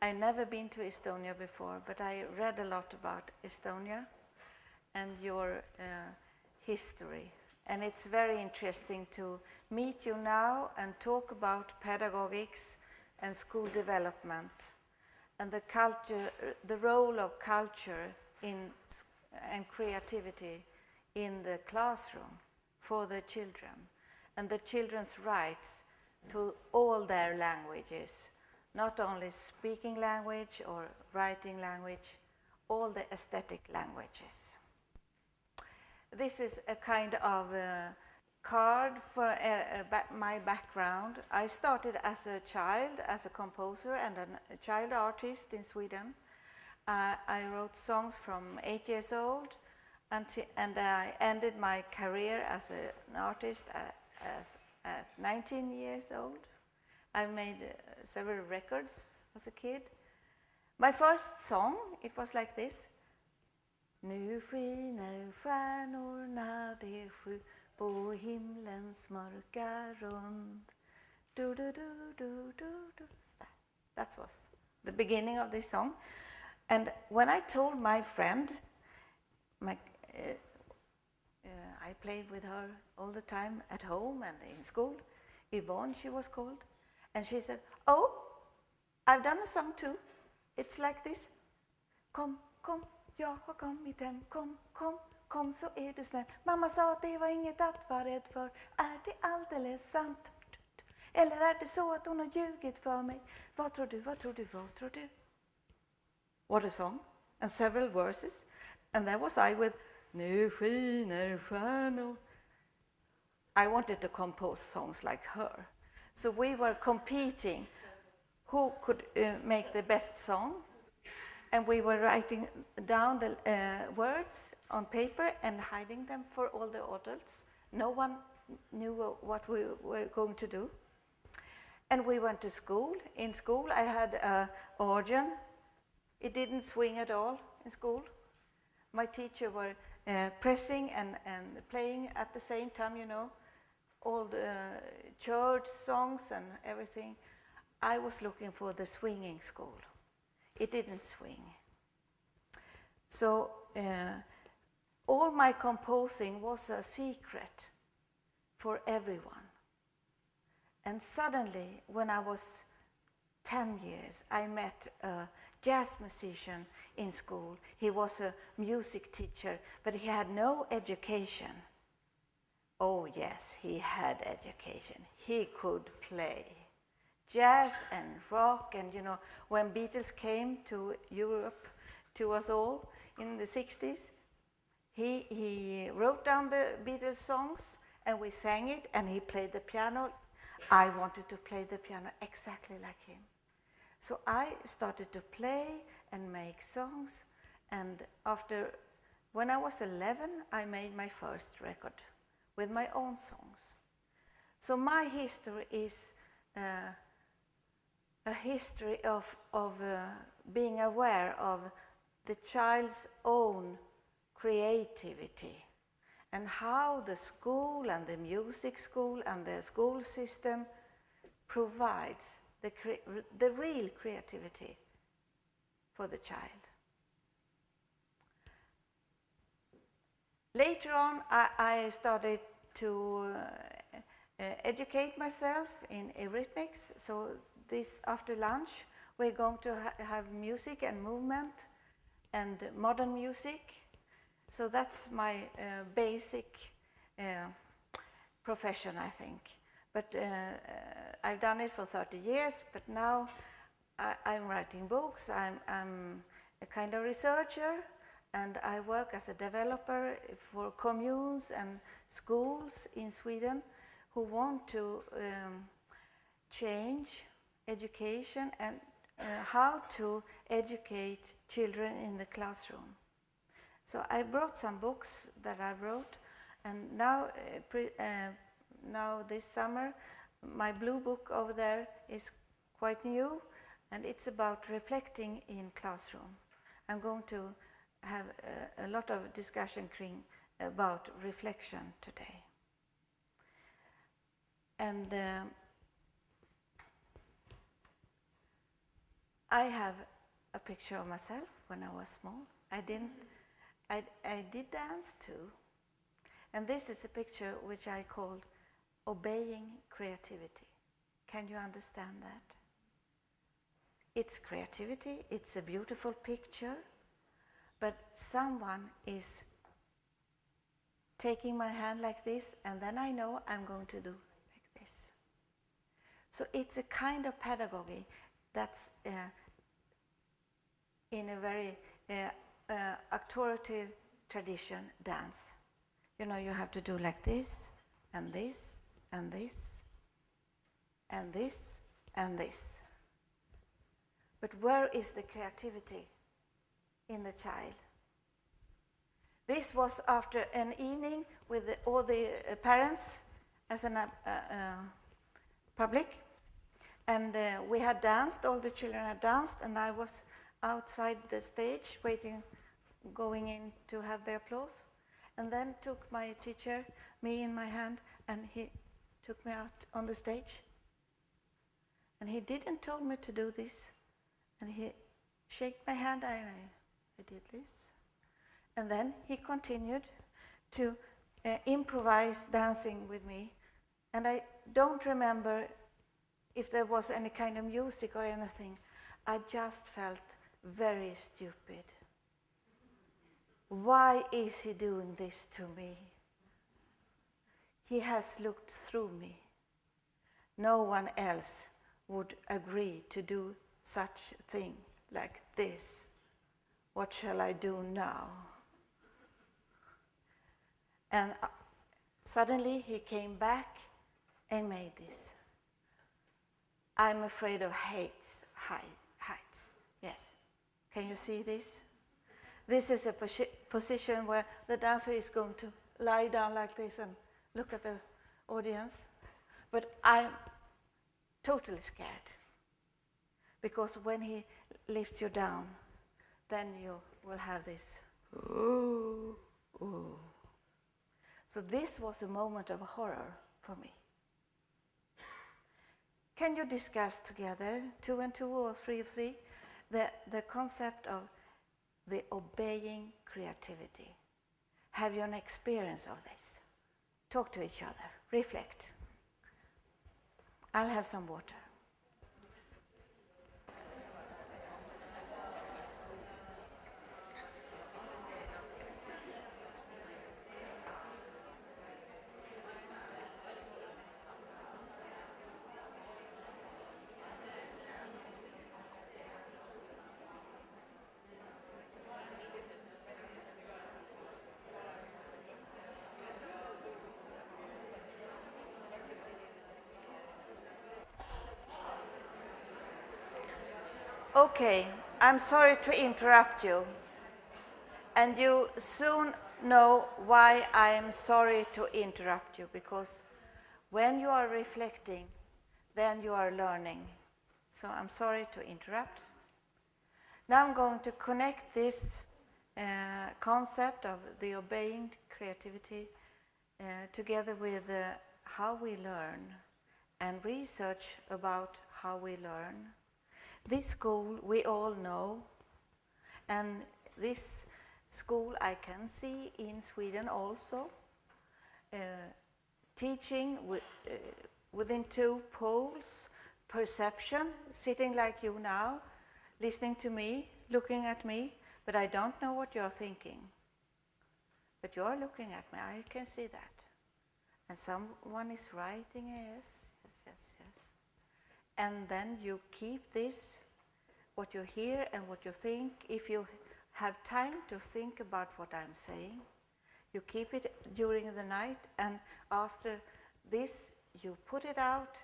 I never been to Estonia before, but I read a lot about Estonia and your uh, history. And it's very interesting to meet you now and talk about pedagogics and school development and the culture, the role of culture in, and creativity in the classroom for the children and the children's rights to all their languages, not only speaking language or writing language, all the aesthetic languages. This is a kind of uh, card for uh, uh, my background. I started as a child, as a composer and a child artist in Sweden. Uh, I wrote songs from eight years old and I ended my career as an artist at, as, at 19 years old. I made uh, several records as a kid. My first song, it was like this. Nu skiner stjärnorna de sju på himlens mörka rund. Du, du, du, du, du, du. That was the beginning of this song. And when I told my friend, my, uh, uh, I played with her all the time at home and in school, Yvonne she was called, and she said, oh, I've done a song too. It's like this. Kom, kom, jag har kommit hem, kom, kom, Kom så är du snäll. Mamma sa att det var inget att vara rädd för. Är det alldeles sant? Eller är det så att hon har ljugit för mig? Vad tror du, vad tror du, vad tror du? What a song. And several verses. And there was I with Nu skiner stjärnor. I wanted to compose songs like her. So we were competing who could uh, make the best song and we were writing down the uh, words on paper and hiding them for all the adults. No one knew what we were going to do. And we went to school. In school, I had an organ. It didn't swing at all in school. My teacher were uh, pressing and, and playing at the same time, you know, all the church songs and everything. I was looking for the swinging school it didn't swing. So uh, all my composing was a secret for everyone. And suddenly, when I was 10 years, I met a jazz musician in school. He was a music teacher, but he had no education. Oh yes, he had education. He could play jazz and rock. And you know when Beatles came to Europe to us all in the 60s he, he wrote down the Beatles songs and we sang it and he played the piano. I wanted to play the piano exactly like him. So I started to play and make songs. And after when I was 11 I made my first record with my own songs so my history is uh, a history of, of uh, being aware of the child's own creativity and how the school and the music school and the school system provides the, the real creativity for the child. Later on, I, I started to uh, uh, educate myself in eurythmics, so this after lunch we're going to ha have music and movement and modern music. So that's my uh, basic uh, profession, I think. But uh, uh I've done it for 30 years, but now I, am writing books, I'm, I'm a kind of researcher, and I work as a developer for communes and schools in Sweden who want to um, change education and uh, how to educate children in the classroom. So I brought some books that I wrote and now, uh, uh, now this summer my blue book over there is quite new and it's about reflecting in classroom. I'm going to have a, a lot of discussion about reflection today. And uh, I have a picture of myself when I was small. I didn't, I, I did dance too. And this is a picture which I called Obeying Creativity. Can you understand that? It's creativity, it's a beautiful picture, but someone is taking my hand like this, and then I know I'm going to do like this. So it's a kind of pedagogy that's uh, in a very uh, uh, authoritative tradition dance. You know, you have to do like this, and this, and this, and this, and this. But where is the creativity in the child? This was after an evening with the, all the uh, parents as a uh, uh, public. And uh, we had danced, all the children had danced, and I was outside the stage waiting, going in to have the applause. And then took my teacher, me in my hand, and he took me out on the stage. And he didn't tell me to do this. And he shook my hand, and I, I did this. And then he continued to uh, improvise dancing with me. And I don't remember if there was any kind of music or anything. I just felt very stupid. Why is he doing this to me? He has looked through me. No one else would agree to do such a thing like this. What shall I do now? And uh, suddenly he came back and made this. I'm afraid of heights, heights. Yes. Can you see this? This is a posi position where the dancer is going to lie down like this and look at the audience. But I'm totally scared. Because when he lifts you down, then you will have this, ooh, ooh. So this was a moment of horror for me. Can you discuss together, two and two or three of three, the, the concept of the obeying creativity? Have you an experience of this? Talk to each other, reflect. I'll have some water. Okay, I'm sorry to interrupt you. And you soon know why I am sorry to interrupt you, because when you are reflecting, then you are learning. So I'm sorry to interrupt. Now I'm going to connect this uh, concept of the obeying creativity uh, together with uh, how we learn and research about how we learn. This school we all know, and this school I can see in Sweden also, uh, teaching with, uh, within two poles, perception, sitting like you now, listening to me, looking at me, but I don't know what you're thinking. But you're looking at me, I can see that. And someone is writing, yes, yes, yes, yes and then you keep this, what you hear and what you think. If you have time to think about what I'm saying, you keep it during the night and after this you put it out,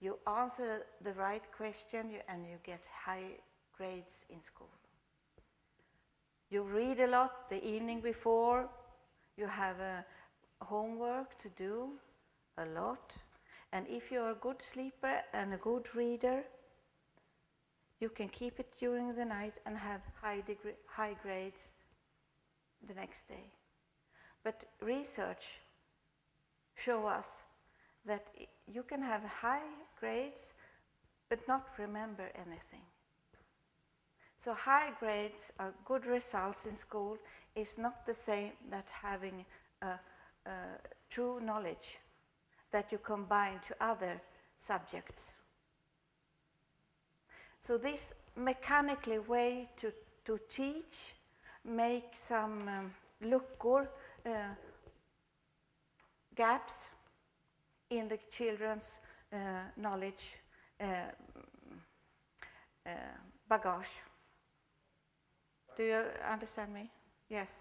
you answer the right question and you get high grades in school. You read a lot the evening before, you have a homework to do a lot and if you're a good sleeper and a good reader, you can keep it during the night and have high, degree, high grades the next day. But research show us that you can have high grades but not remember anything. So high grades or good results in school is not the same that having a, a true knowledge that you combine to other subjects. So this mechanically way to, to teach, make some um, luckor, uh, gaps in the children's uh, knowledge uh, uh, bagage. Do you understand me? Yes.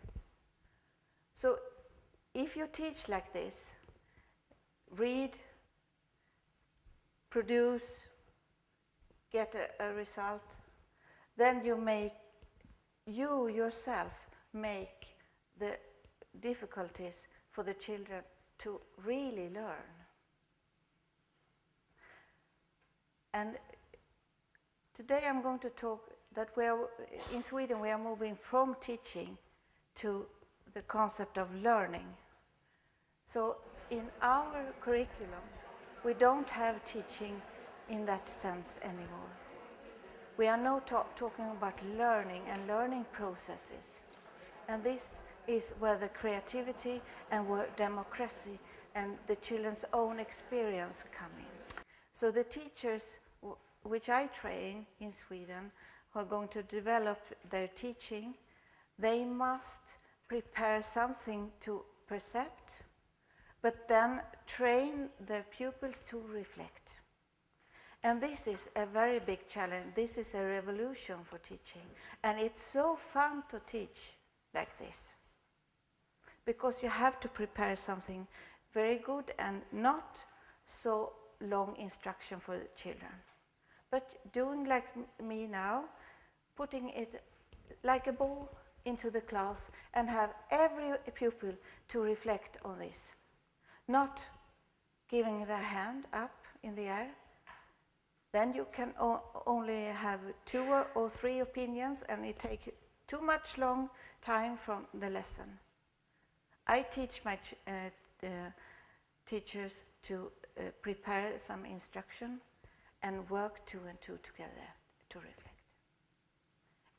So if you teach like this, read, produce, get a, a result, then you make, you yourself make the difficulties for the children to really learn. And today I'm going to talk that we are, in Sweden we are moving from teaching to the concept of learning. So in our curriculum, we don't have teaching in that sense anymore. We are now talk talking about learning and learning processes. And this is where the creativity and where democracy and the children's own experience come in. So the teachers which I train in Sweden who are going to develop their teaching, they must prepare something to percept, but then train the pupils to reflect. And this is a very big challenge. This is a revolution for teaching. And it's so fun to teach like this. Because you have to prepare something very good and not so long instruction for the children. But doing like me now, putting it like a ball into the class and have every pupil to reflect on this. Not giving their hand up in the air. Then you can only have two or three opinions and it takes too much long time from the lesson. I teach my uh, uh, teachers to uh, prepare some instruction and work two and two together to reflect.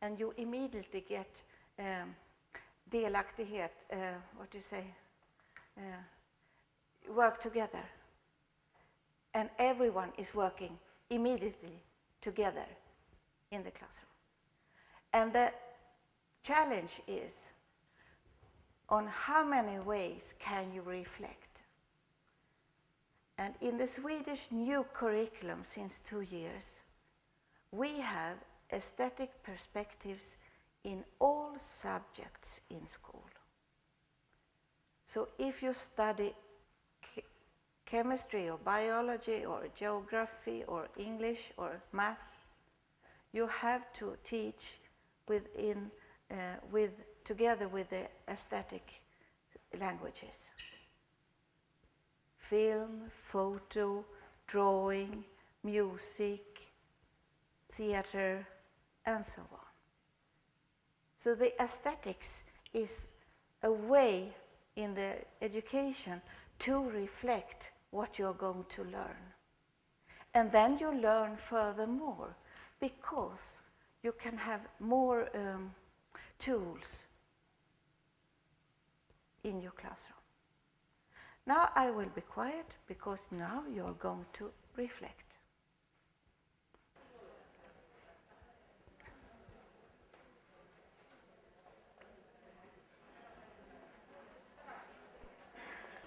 And you immediately get um, delaktighet, uh, what do you say, uh, work together. And everyone is working immediately together in the classroom. And the challenge is on how many ways can you reflect? And in the Swedish new curriculum since two years, we have aesthetic perspectives in all subjects in school. So if you study chemistry or biology or geography or English or maths, you have to teach within, uh, with, together with the aesthetic languages. Film, photo, drawing, music, theater, and so on. So the aesthetics is a way in the education to reflect what you're going to learn. And then you learn furthermore because you can have more um, tools in your classroom. Now I will be quiet because now you're going to reflect.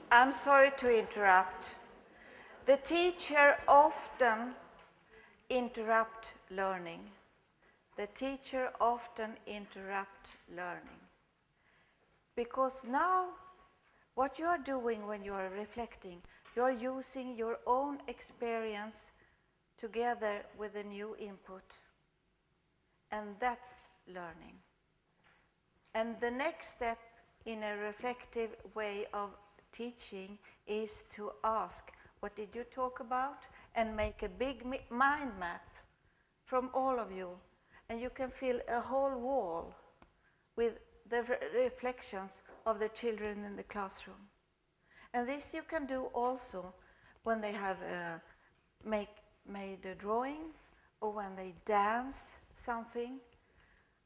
I'm sorry to interrupt. The teacher often interrupt learning. The teacher often interrupt learning. Because now what you are doing when you are reflecting, you are using your own experience together with a new input. And that's learning. And the next step in a reflective way of teaching is to ask, what did you talk about? And make a big mind map from all of you. And you can fill a whole wall with the re reflections of the children in the classroom. And this you can do also when they have uh, make, made a drawing or when they dance something.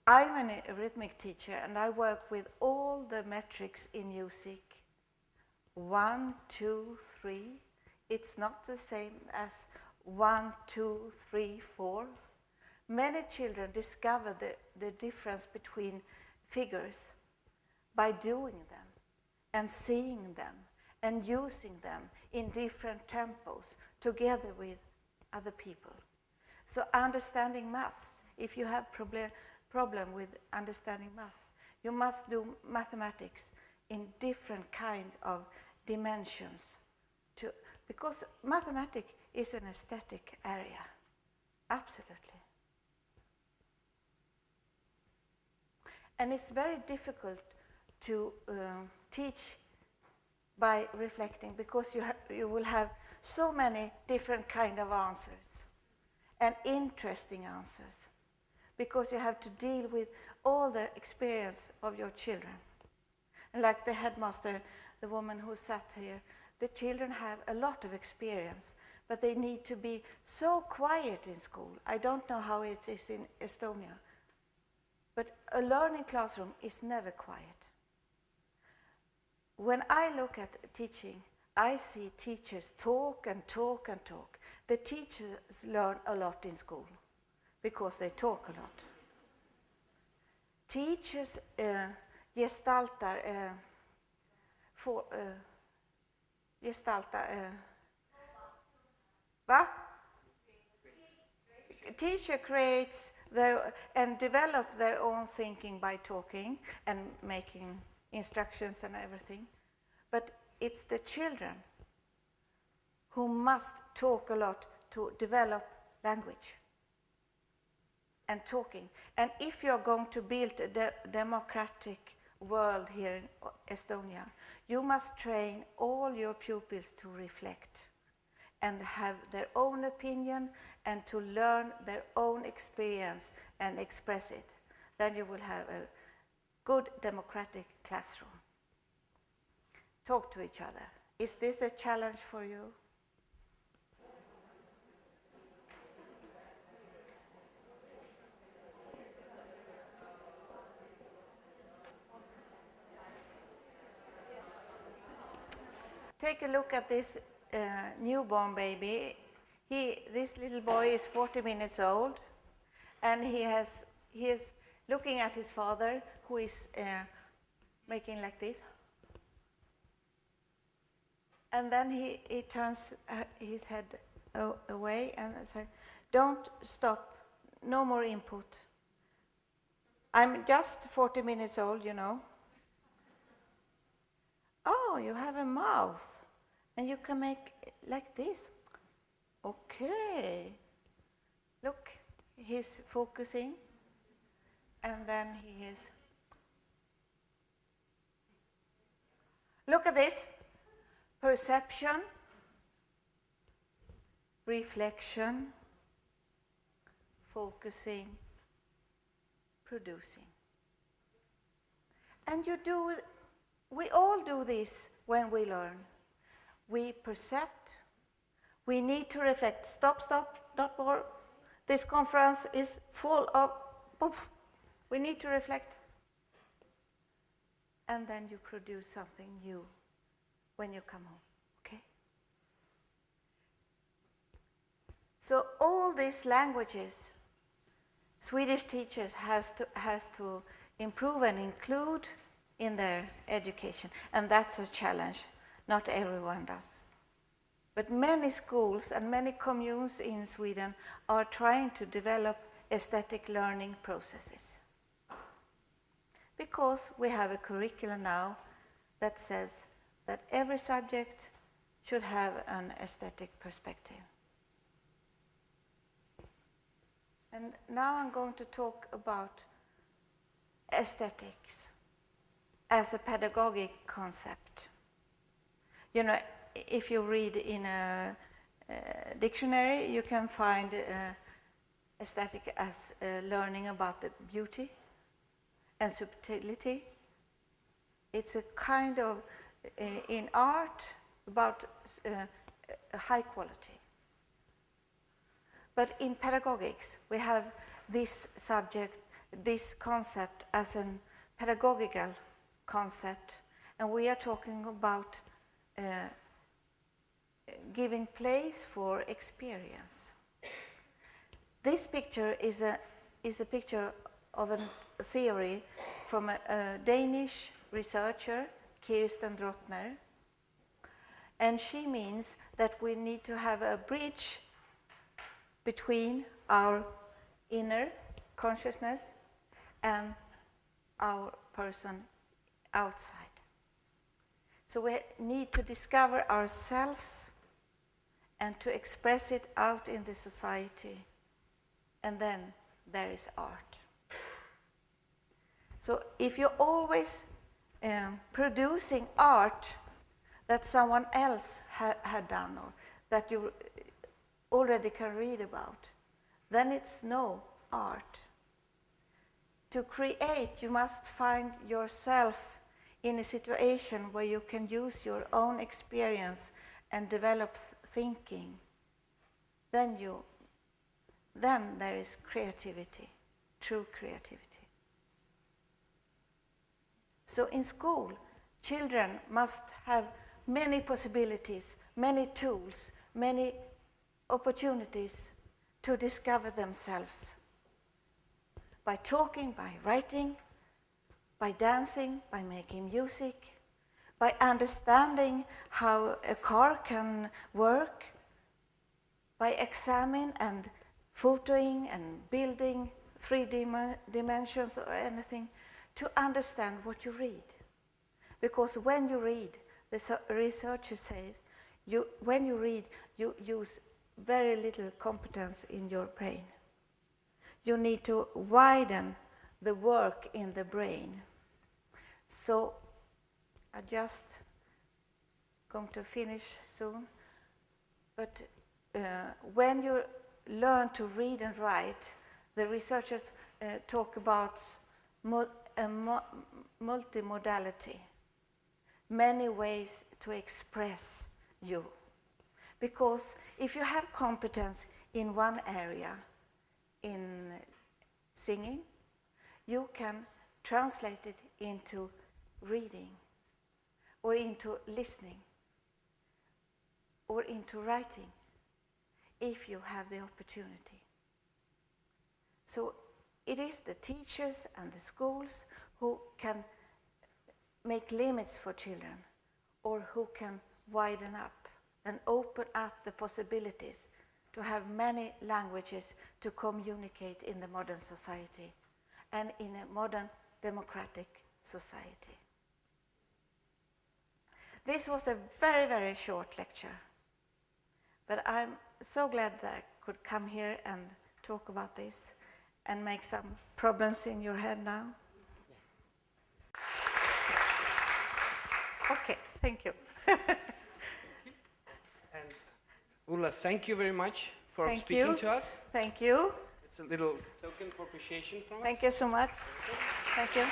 I'm an, a rhythmic teacher and I work with all the metrics in music. One, two, three. It's not the same as one, two, three, four. Many children discover the, the difference between figures by doing them and seeing them and using them in different tempos together with other people. So understanding maths, if you have problem, problem with understanding math, you must do mathematics in different kind of dimensions to, because mathematics is an aesthetic area, absolutely. And it's very difficult to uh, teach by reflecting because you, you will have so many different kind of answers and interesting answers because you have to deal with all the experience of your children. And like the headmaster, the woman who sat here, the children have a lot of experience, but they need to be so quiet in school. I don't know how it is in Estonia, but a learning classroom is never quiet. When I look at teaching, I see teachers talk and talk and talk. The teachers learn a lot in school because they talk a lot. Teachers uh, gestaltar, for, uh, gestaltar, uh, va? Teacher creates their, and develop their own thinking by talking and making instructions and everything. But it's the children who must talk a lot to develop language and talking. And if you're going to build a de democratic world here in Estonia, you must train all your pupils to reflect and have their own opinion and to learn their own experience and express it. Then you will have a good democratic classroom. Talk to each other. Is this a challenge for you? Take a look at this uh, newborn baby. He, this little boy is 40 minutes old, and he has he is looking at his father, who is uh, making like this. And then he, he turns uh, his head away and says, don't stop, no more input. I'm just 40 minutes old, you know. Oh, you have a mouth and you can make like this. Okay. Look, he's focusing and then he is. Look at this. Perception, reflection, focusing, producing. And you do we all do this when we learn. We percept, we need to reflect. Stop, stop, not more. This conference is full of, we need to reflect. And then you produce something new when you come home, okay? So all these languages, Swedish teachers has to, has to improve and include in their education. And that's a challenge. Not everyone does. But many schools and many communes in Sweden are trying to develop aesthetic learning processes. Because we have a curriculum now that says that every subject should have an aesthetic perspective. And now I'm going to talk about aesthetics as a pedagogic concept. You know, if you read in a, a dictionary, you can find uh, aesthetic as uh, learning about the beauty and subtlety. It's a kind of, uh, in art, about uh, high quality. But in pedagogics, we have this subject this concept as a pedagogical concept, and we are talking about uh, giving place for experience. This picture is a, is a picture of a theory from a, a Danish researcher, Kirsten Drotner, and she means that we need to have a bridge between our inner consciousness and our person outside. So we need to discover ourselves and to express it out in the society. And then there is art. So if you're always um, producing art that someone else ha had done or that you already can read about, then it's no art. To create, you must find yourself in a situation where you can use your own experience and develop thinking. Then you, then there is creativity, true creativity. So in school, children must have many possibilities, many tools, many opportunities to discover themselves by talking, by writing, by dancing, by making music, by understanding how a car can work, by examining and photoing and building three dim dimensions or anything, to understand what you read. Because when you read, the researcher says, you, when you read, you use very little competence in your brain. You need to widen the work in the brain. So I just going to finish soon. But uh, when you learn to read and write, the researchers uh, talk about mul multimodality, many ways to express you. Because if you have competence in one area, in singing, you can translate it into reading, or into listening, or into writing, if you have the opportunity. So it is the teachers and the schools who can make limits for children, or who can widen up and open up the possibilities to have many languages to communicate in the modern society and in a modern democratic society. This was a very, very short lecture, but I'm so glad that I could come here and talk about this and make some problems in your head now. Okay, thank you. and Ulla, thank you very much for Thank speaking you. to us. Thank you. It's a little token for appreciation from us. Thank you so much. Thank you.